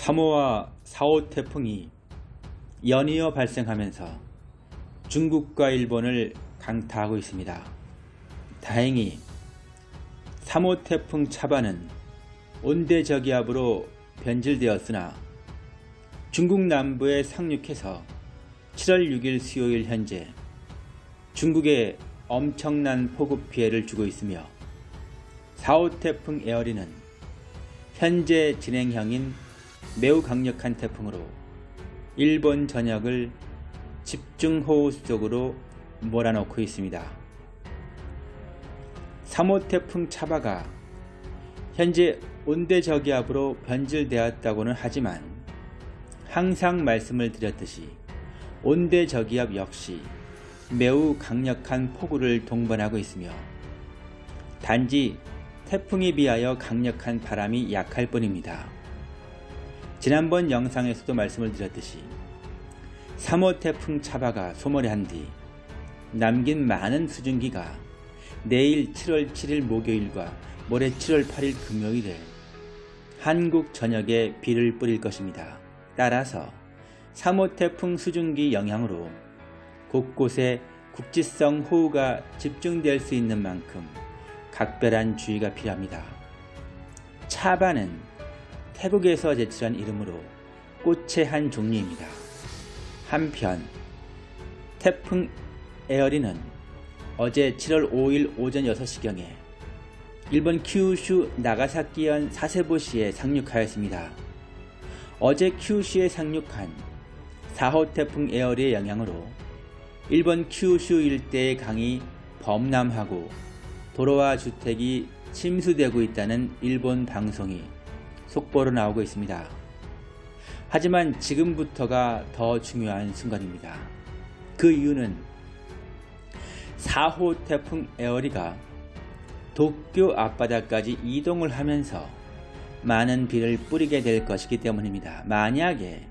3호와 4호 태풍이 연이어 발생하면서 중국과 일본을 강타하고 있습니다. 다행히 3호 태풍 차반은 온대저기압으로 변질되었으나 중국 남부에 상륙해서 7월 6일 수요일 현재 중국에 엄청난 폭우 피해를 주고 있으며 4호 태풍 에어리는 현재 진행형인 매우 강력한 태풍으로 일본 전역을 집중호우 속으로 몰아넣고 있습니다. 3호 태풍 차바가 현재 온대저기압으로 변질되었다고는 하지만 항상 말씀을 드렸듯이 온대저기압 역시 매우 강력한 폭우를 동반하고 있으며 단지 태풍에 비하여 강력한 바람이 약할 뿐입니다. 지난번 영상에서도 말씀을 드렸듯이 3호 태풍 차바가 소멸한 뒤 남긴 많은 수증기가 내일 7월 7일 목요일과 모레 7월 8일 금요일에 한국 전역에 비를 뿌릴 것입니다. 따라서 3호 태풍 수증기 영향으로 곳곳에 국지성 호우가 집중될 수 있는 만큼 각별한 주의가 필요합니다. 차바는 태국에서 제출한 이름으로 꽃의 한 종류입니다. 한편 태풍 에어리는 어제 7월 5일 오전 6시경에 일본 큐슈 나가사키현 사세보시에 상륙하였습니다. 어제 큐슈에 상륙한 4호 태풍 에어리의 영향으로 일본 큐슈 일대의 강이 범람하고 도로와 주택이 침수되고 있다는 일본 방송이 속보로 나오고 있습니다. 하지만 지금부터가 더 중요한 순간입니다. 그 이유는 4호 태풍 에어리가 도쿄 앞바다까지 이동을 하면서 많은 비를 뿌리게 될 것이기 때문입니다. 만약에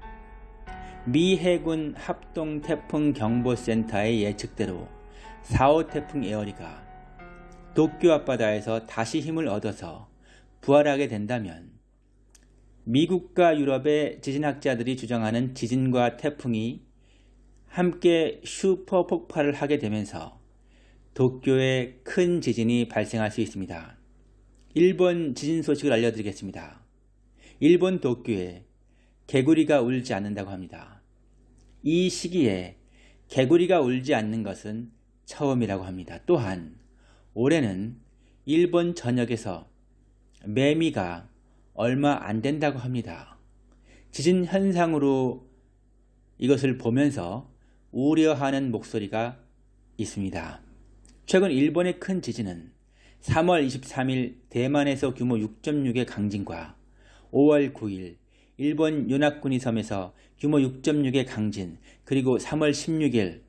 미 해군 합동 태풍 경보센터의 예측대로 4호 태풍 에어리가 도쿄 앞바다에서 다시 힘을 얻어서 부활하게 된다면 미국과 유럽의 지진학자들이 주장하는 지진과 태풍이 함께 슈퍼 폭발을 하게 되면서 도쿄에 큰 지진이 발생할 수 있습니다. 일본 지진 소식을 알려드리겠습니다. 일본 도쿄에 개구리가 울지 않는다고 합니다. 이 시기에 개구리가 울지 않는 것은 처음이라고 합니다. 또한 올해는 일본 전역에서 매미가 얼마 안 된다고 합니다. 지진 현상으로 이것을 보면서 우려하는 목소리가 있습니다. 최근 일본의 큰 지진은 3월 23일 대만에서 규모 6.6의 강진과 5월 9일 일본 요나쿠니 섬에서 규모 6.6의 강진 그리고 3월 16일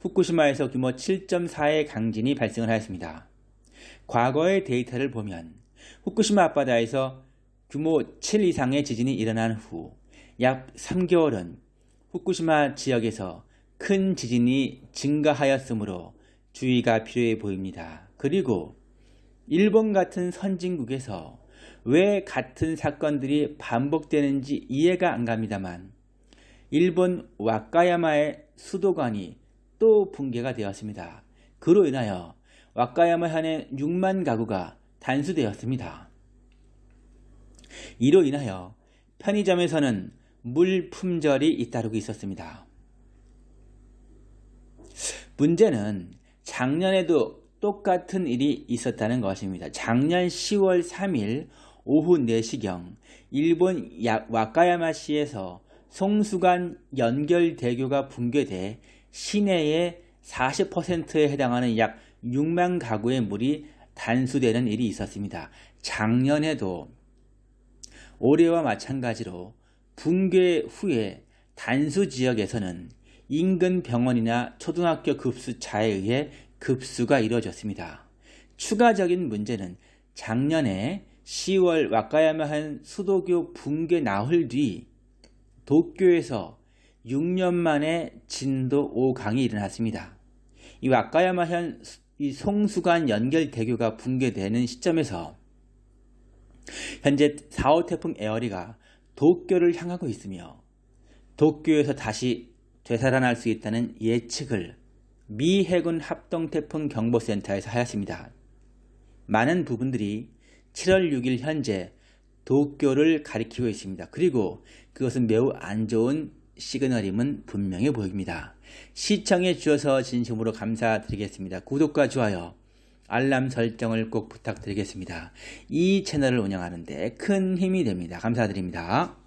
후쿠시마에서 규모 7.4의 강진이 발생을 하였습니다. 과거의 데이터를 보면 후쿠시마 앞바다에서 규모 7 이상의 지진이 일어난 후 약 3개월은 후쿠시마 지역에서 큰 지진이 증가하였으므로 주의가 필요해 보입니다. 그리고 일본 같은 선진국에서 왜 같은 사건들이 반복되는지 이해가 안 갑니다만 일본 와카야마의 수도관이 또 붕괴가 되었습니다. 그로 인하여 와카야마 현의 6만 가구가 단수되었습니다. 이로 인하여 편의점에서는 물 품절이 잇따르고 있었습니다. 문제는 작년에도 똑같은 일이 있었다는 것입니다. 작년 10월 3일 오후 4시경 일본 와카야마시에서 송수간 연결대교가 붕괴돼 시내의 40%에 해당하는 약 6만 가구의 물이 단수되는 일이 있었습니다. 작년에도 올해와 마찬가지로 붕괴 후에 단수 지역에서는 인근 병원이나 초등학교 급수차에 의해 급수가 이루어졌습니다. 추가적인 문제는 작년에 10월 와카야마현 수도교 붕괴 나흘 뒤 도쿄에서 6년 만에 진도 5강이 일어났습니다. 이 와카야마현 이 송수관 연결대교가 붕괴되는 시점에서 현재 4호 태풍 에어리가 도쿄를 향하고 있으며 도쿄에서 다시 되살아날 수 있다는 예측을 미 해군 합동태풍 경보센터에서 하였습니다. 많은 부분들이 7월 6일 현재 도쿄를 가리키고 있습니다. 그리고 그것은 매우 안 좋은 시그널임은 분명해 보입니다. 시청해 주셔서 진심으로 감사드리겠습니다. 구독과 좋아요, 알람 설정을 꼭 부탁드리겠습니다. 이 채널을 운영하는데 큰 힘이 됩니다. 감사드립니다.